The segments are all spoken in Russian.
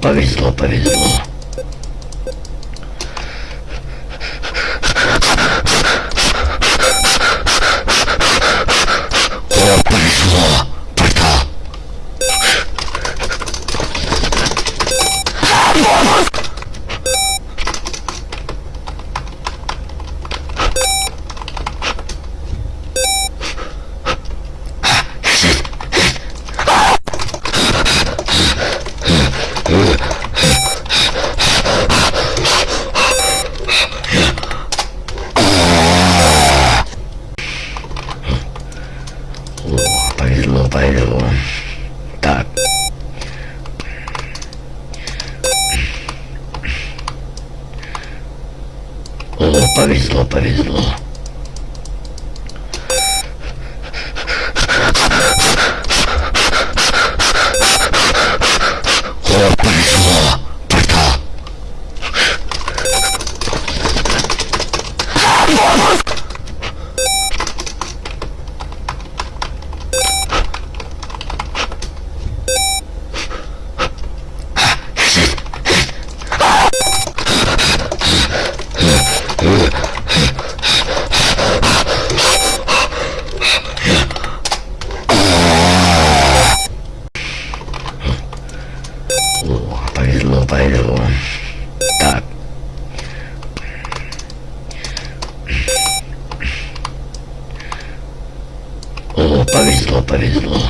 повезло, повезло. О, повезло. Портал. О, повезло. Так. О, повезло, повезло. О, повезло. Портал. О, повезло, повезло. Так. О, повезло, повезло.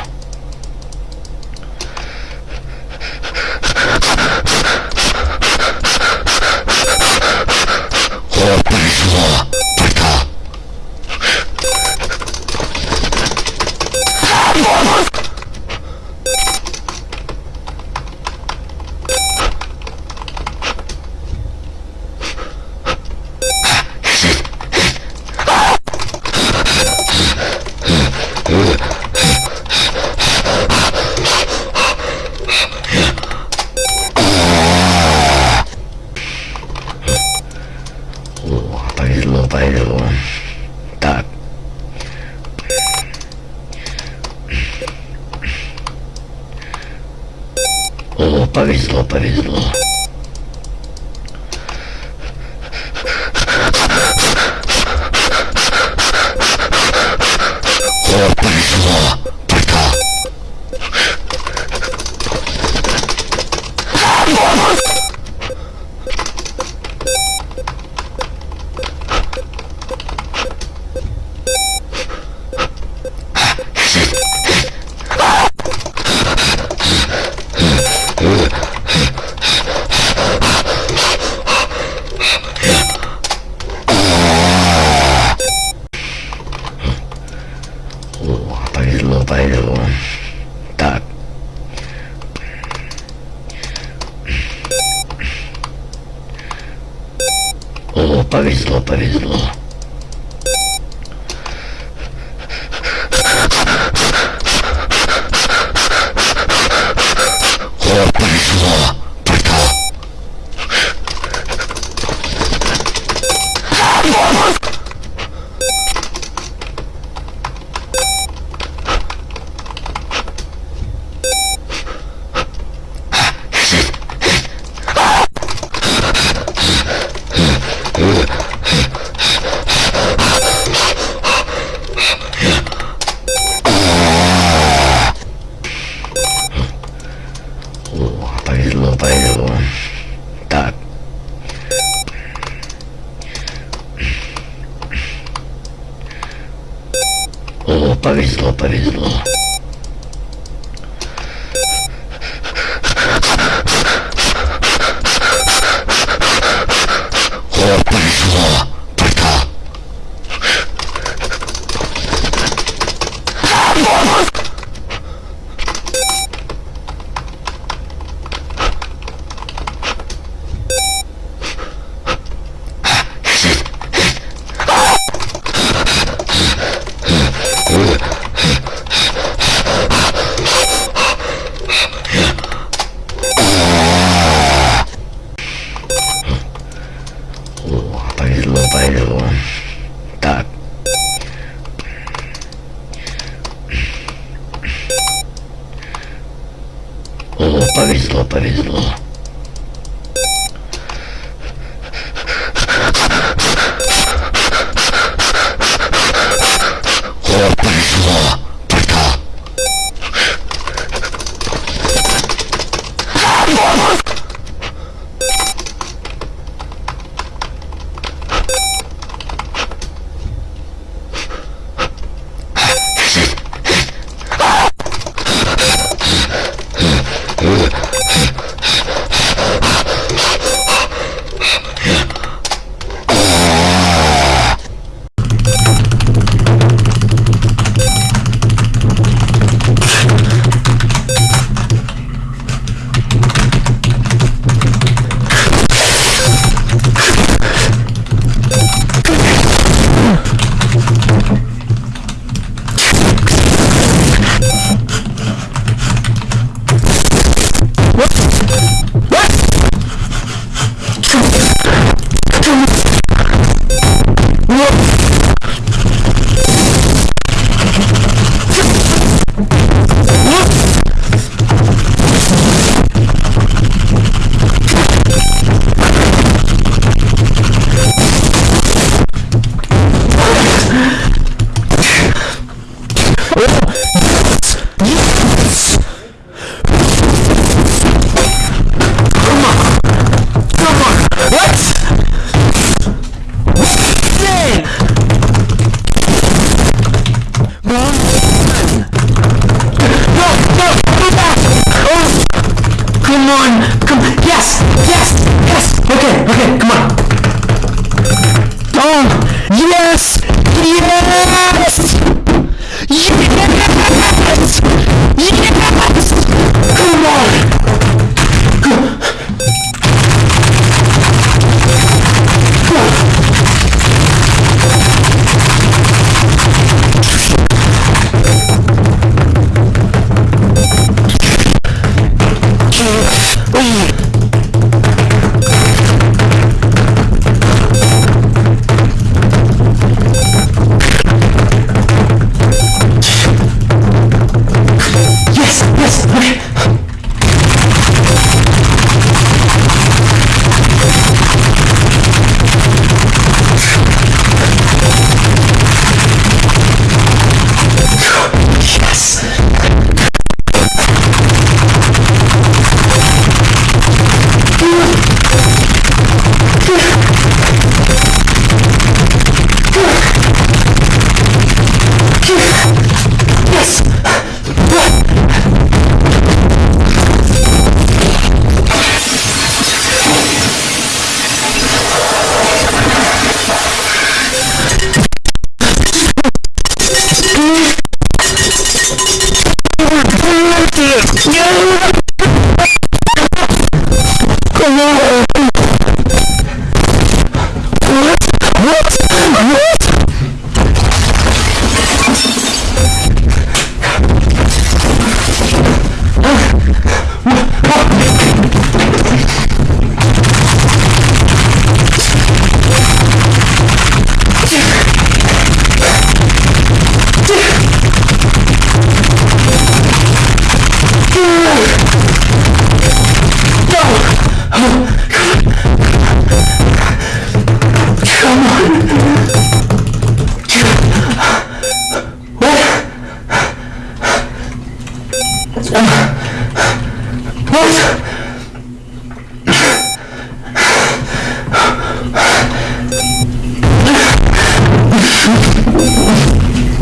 О, повезло. Портал. О, повезло, повезло. Так. О, повезло, повезло. О, повезло. Портал. О, повезло, повезло. Так. О, повезло, повезло. О, повезло. Портал. О, повезло, повезло. Так. О, повезло, повезло. Come on! Oh! Yes! Yes! No!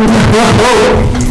Oh,